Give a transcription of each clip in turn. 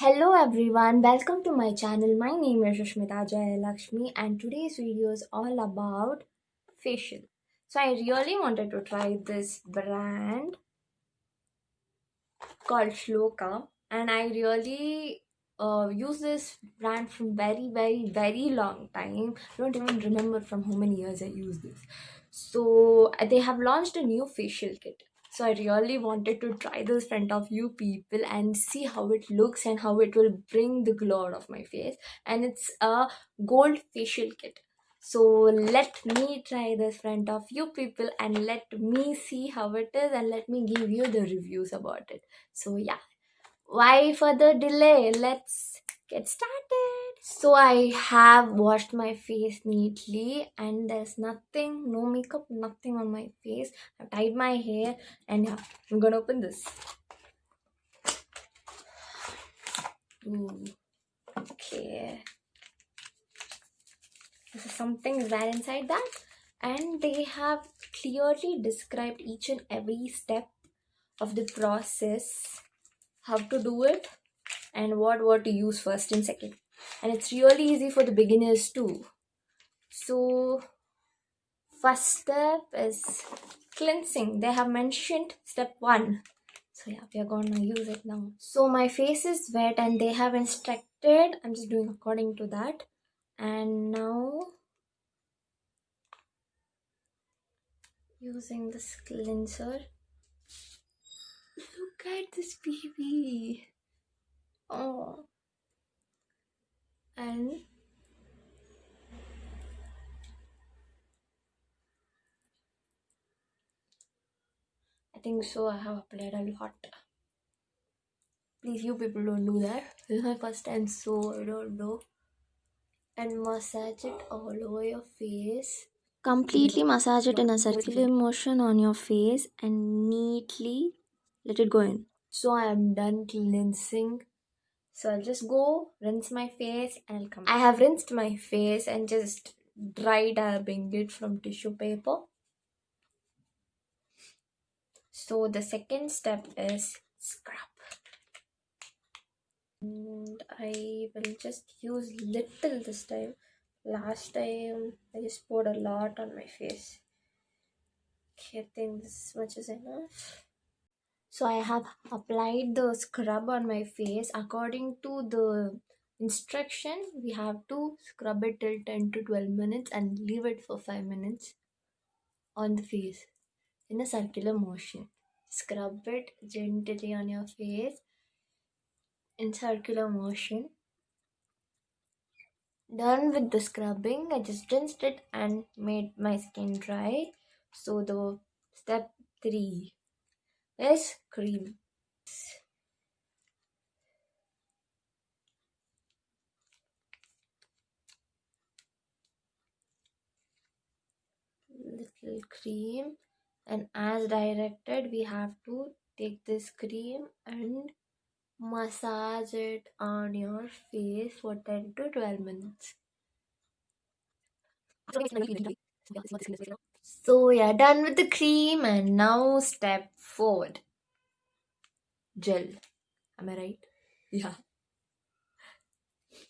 Hello everyone, welcome to my channel. My name is Rashmita Jayalakshmi and today's video is all about facial. So I really wanted to try this brand called Shloka and I really uh, use this brand from very very very long time. I don't even remember from how many years I use this. So they have launched a new facial kit so I really wanted to try this front of you people and see how it looks and how it will bring the glow out of my face. And it's a gold facial kit. So let me try this front of you people and let me see how it is and let me give you the reviews about it. So yeah, why further delay? Let's get started so i have washed my face neatly and there's nothing no makeup nothing on my face. I've tied my hair and yeah i'm gonna open this. Ooh. okay. This is something is there inside that. And they have clearly described each and every step of the process how to do it and what what to use first and second and it's really easy for the beginners too so first step is cleansing. They have mentioned step one. So yeah we are gonna use it now. So my face is wet and they have instructed. I'm just doing according to that. And now using this cleanser. Look at this baby. Oh and I think so I have applied a lot. Please you people don't do that. This is my first time so I don't know. And massage it all over your face. Completely massage it in a circular motion on your face and neatly let it go in. So I am done cleansing so I'll just go rinse my face and I'll come. I have rinsed my face and just dry dabbing it from tissue paper. So the second step is scrub. And I will just use little this time. Last time I just poured a lot on my face. Okay, I think this much is enough so i have applied the scrub on my face. According to the instruction we have to scrub it till 10 to 12 minutes and leave it for 5 minutes on the face in a circular motion. Scrub it gently on your face in circular motion. Done with the scrubbing i just rinsed it and made my skin dry. So the step 3 is cream. Little cream and as directed we have to take this cream and massage it on your face for 10 to 12 minutes. So yeah, done with the cream and now step forward. Gel. Am I right? Yeah.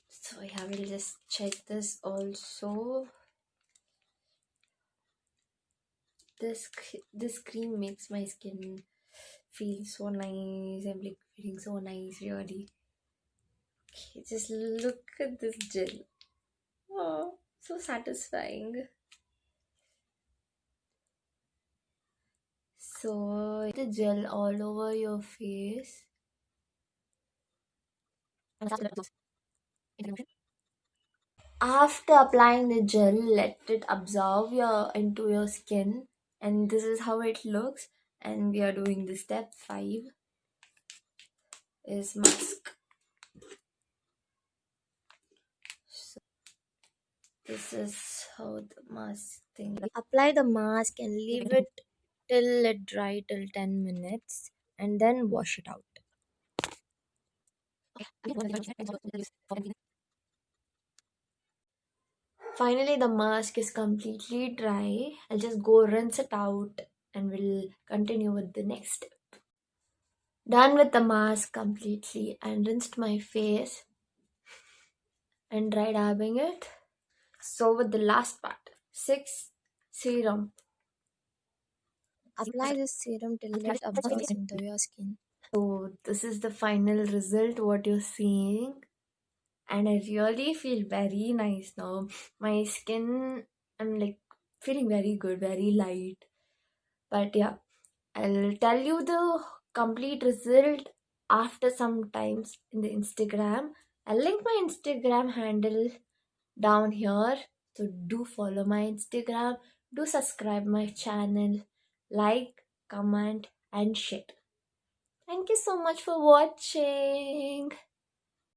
So yeah, we'll just check this also. This this cream makes my skin feel so nice. I'm like feeling so nice, really. Okay, just look at this gel. Oh, so satisfying. So the gel all over your face. After applying the gel, let it absorb your into your skin and this is how it looks and we are doing the step 5 is mask. So this is how the mask thing. Apply the mask and leave it till it dry till 10 minutes and then wash it out. Finally, the mask is completely dry. I'll just go rinse it out and we'll continue with the next step. done with the mask completely and rinsed my face and dry dabbing it. So with the last part, six serum. Apply this serum till it absorbs into your skin. So this is the final result. What you're seeing, and I really feel very nice now. My skin, I'm like feeling very good, very light. But yeah, I'll tell you the complete result after some times in the Instagram. I'll link my Instagram handle down here. So do follow my Instagram. Do subscribe my channel. Like, comment and share. Thank you so much for watching.